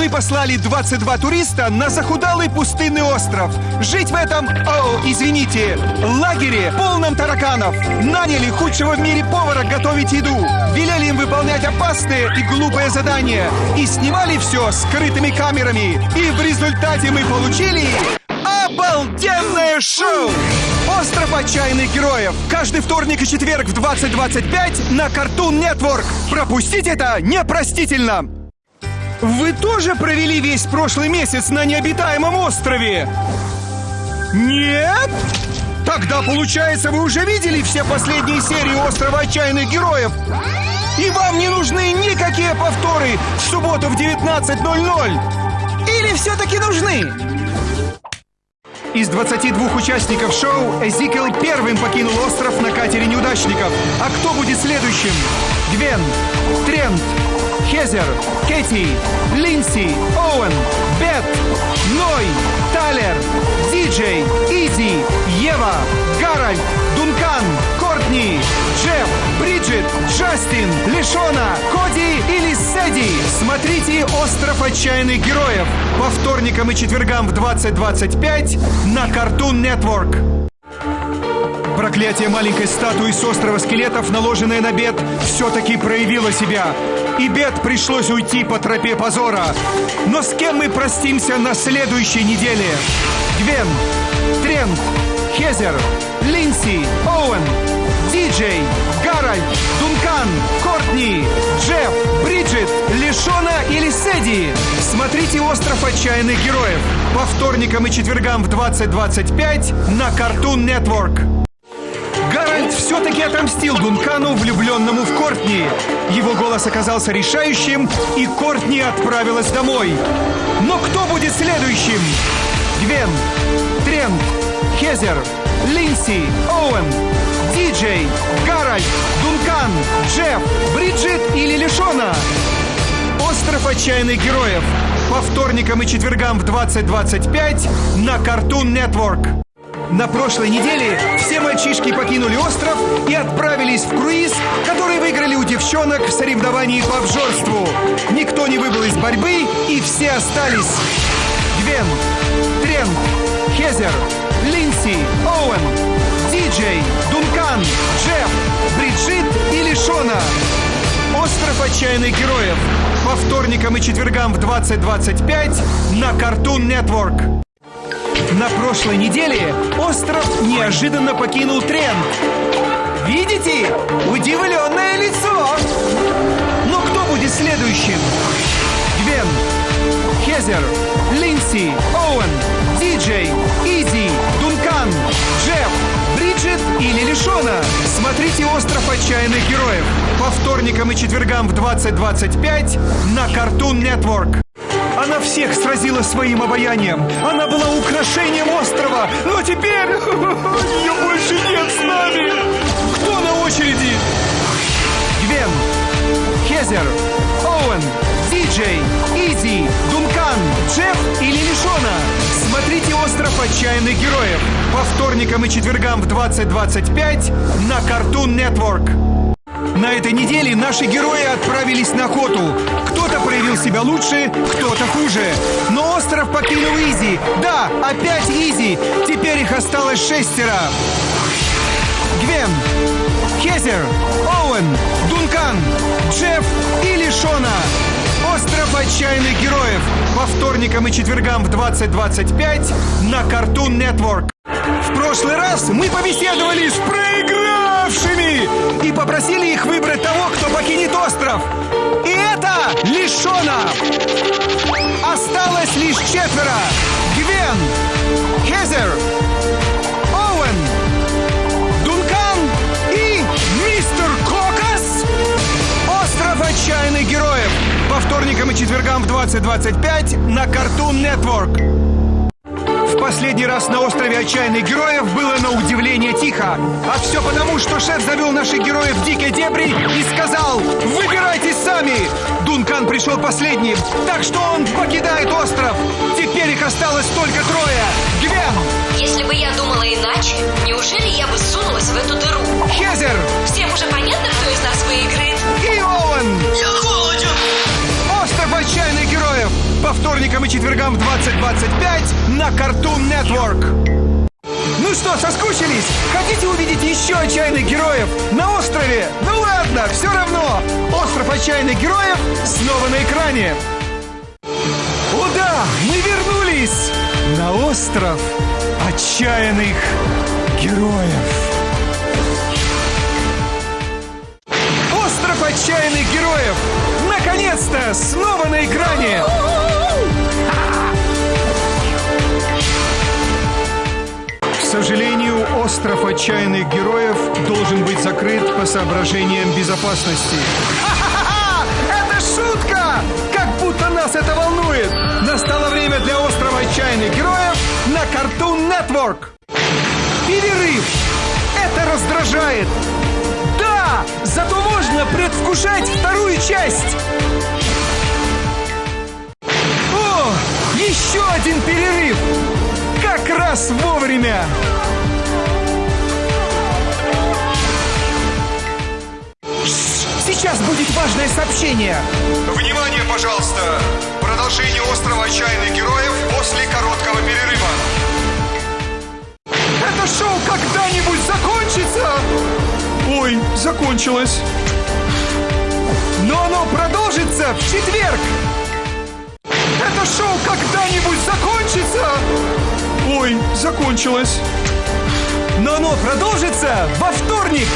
Мы послали 22 туриста на захудалый пустынный остров. Жить в этом, о, извините, лагере, полном тараканов. Наняли худшего в мире повара готовить еду. Велели им выполнять опасные и глупые задания. И снимали все скрытыми камерами. И в результате мы получили... Обалденное шоу! Остров отчаянных героев. Каждый вторник и четверг в 20.25 на Cartoon Network. Пропустить это непростительно. Вы тоже провели весь прошлый месяц на необитаемом острове? Нет? Тогда, получается, вы уже видели все последние серии Острова Отчаянных Героев? И вам не нужны никакие повторы в субботу в 19.00? Или все-таки нужны? Из 22 участников шоу Эзикел первым покинул остров на катере неудачников. А кто будет следующим? Гвен, Трент, Хезер, Кэти, Линси, Оуэн, Бет, Ной, Тайлер, Диджей, Иззи, Ева, Гарольд, Дункан, Кортни, Джефф, Бриджит, Джастин, Лишона, Коди или Сэдди. Смотрите «Остров отчаянных героев» по вторникам и четвергам в 20.25 на Cartoon Network. Проклятие маленькой статуи с острова скелетов, наложенное на Бет, все-таки проявило себя. И Бет пришлось уйти по тропе позора. Но с кем мы простимся на следующей неделе? Гвен, Трент, Хезер, Линси, Оуэн, Диджей, Гарольд, Дункан, Кортни, Джефф, Бриджит, Лишона или Сэдди. Смотрите «Остров отчаянных героев» по вторникам и четвергам в 20.25 на Cartoon Network. Гарольд все-таки отомстил Дункану, влюбленному в Кортни. Его голос оказался решающим, и Кортни отправилась домой. Но кто будет следующим? Гвен, Трент, Хезер, Линси, Оуэн, Диджей, Гарольд, Дункан, Джефф, Бриджит или Лишона? Остров отчаянных героев. По вторникам и четвергам в 20.25 на Cartoon Network. На прошлой неделе все мальчишки покинули остров и отправились в круиз, который выиграли у девчонок в соревновании по обжорству. Никто не выбыл из борьбы, и все остались. Гвен, Трент, Хезер, Линси, Оуэн, Диджей, Дункан, Джефф, Бриджит и Лишона. Остров отчаянных героев. По вторникам и четвергам в 20.25 на Cartoon Network. На прошлой неделе остров неожиданно покинул тренд. Видите? Удивленное лицо! Но кто будет следующим? Гвен, Хезер, Линси, Оуэн, Диджей, Изи, Дункан, Джефф, Бриджит или Лишона. Смотрите «Остров отчаянных героев» по вторникам и четвергам в 20.25 на Cartoon Network. Она всех сразила своим обаянием. Она была украшением острова. Но теперь ее больше нет с нами. Кто на очереди? Гвен, Хезер, Оуэн, Диджей, Изи, Дункан, Джефф или Лишона. Смотрите «Остров отчаянных героев» по вторникам и четвергам в 20.25 на Cartoon Network. На этой неделе наши герои отправились на охоту. Кто-то проявил себя лучше, кто-то хуже. Но остров покинул Изи. Да, опять Изи. Теперь их осталось шестеро. Гвен, Хезер, Оуэн, Дункан, Джефф и Лишона. Остров отчаянных героев. По вторникам и четвергам в 20.25 на Cartoon Network. В прошлый раз мы побеседовали с проигравшими и попросили их выбрать того, кто покинет остров. И это Лишона. Осталось лишь четверо. Гвен, Хезер, Оуэн, Дункан и мистер Кокас. Остров отчаянных героев. По вторникам и четвергам в 20.25 на Cartoon Network. В последний раз на острове отчаянных героев было на удивление тихо. А все потому, что шеф завел наших героев в дикие дебри и сказал «Выбирайтесь сами!» Дункан пришел последним, так что он покидает остров. Теперь их осталось только трое. Гвен! Если бы я думала иначе, неужели я бы сунулась в эту дыру? Хезер! Всем уже понятно, кто из нас выиграет? И Оуэн! Я холоден! Остров отчаянных вторникам и четвергам в 20.25 на Cartoon Network. Ну что, соскучились? Хотите увидеть еще отчаянных героев на острове? Ну ладно, все равно. Остров отчаянных героев снова на экране. О да, мы вернулись на остров отчаянных героев. Остров отчаянных героев! Наконец-то! Снова на экране! Сожалению, остров отчаянных героев должен быть закрыт по соображениям безопасности. Это шутка! Как будто нас это волнует! Настало время для острова отчаянных героев на Cartoon Network! Перерыв! Это раздражает! Да! Зато можно предвкушать вторую часть! О! Еще один перерыв! Как раз вовремя! Сейчас будет важное сообщение! Внимание, пожалуйста! Продолжение острова отчаянных героев после короткого перерыва. Это шоу когда-нибудь закончится! Ой, закончилось. Но оно продолжится в четверг! Это шоу когда-нибудь закончится! Закончилось. Но оно продолжится во вторник!